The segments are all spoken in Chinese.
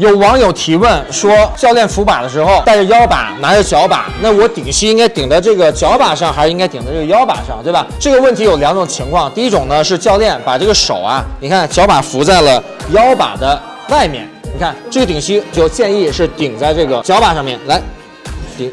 有网友提问说，教练扶把的时候带着腰把，拿着脚把，那我顶膝应该顶在这个脚把上，还是应该顶在这个腰把上，对吧？这个问题有两种情况，第一种呢是教练把这个手啊，你看脚把扶在了腰把的外面，你看这个顶膝就建议是顶在这个脚把上面来顶，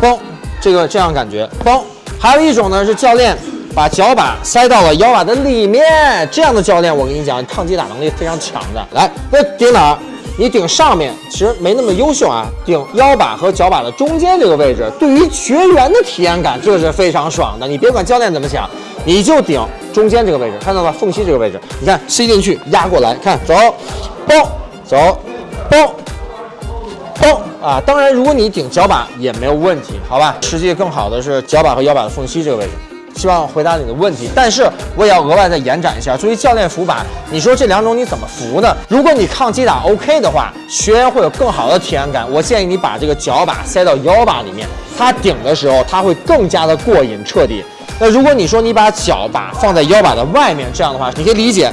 嘣，这个这样感觉，嘣。还有一种呢是教练把脚把塞到了腰把的里面，这样的教练我跟你讲，抗击打能力非常强的。来，那顶哪儿？你顶上面其实没那么优秀啊，顶腰板和脚板的中间这个位置，对于学员的体验感这是非常爽的。你别管教练怎么想，你就顶中间这个位置，看到吧？缝隙这个位置，你看吸进去，压过来，看走，嘣，走，嘣。嘣啊！当然，如果你顶脚板也没有问题，好吧？实际更好的是脚板和腰板的缝隙这个位置。希望回答你的问题，但是我也要额外再延展一下。作为教练扶把，你说这两种你怎么扶呢？如果你抗击打 OK 的话，学员会有更好的体验感。我建议你把这个脚把塞到腰把里面，它顶的时候它会更加的过瘾彻底。那如果你说你把脚把放在腰把的外面，这样的话，你可以理解。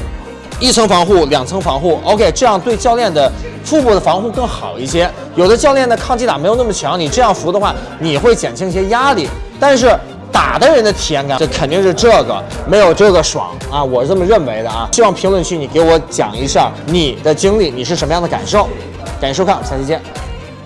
一层防护，两层防护，OK，这样对教练的腹部的防护更好一些。有的教练的抗击打没有那么强，你这样扶的话，你会减轻一些压力。但是打的人的体验感，这肯定是这个没有这个爽啊，我是这么认为的啊。希望评论区你给我讲一下你的经历，你是什么样的感受？感谢收看，下期见。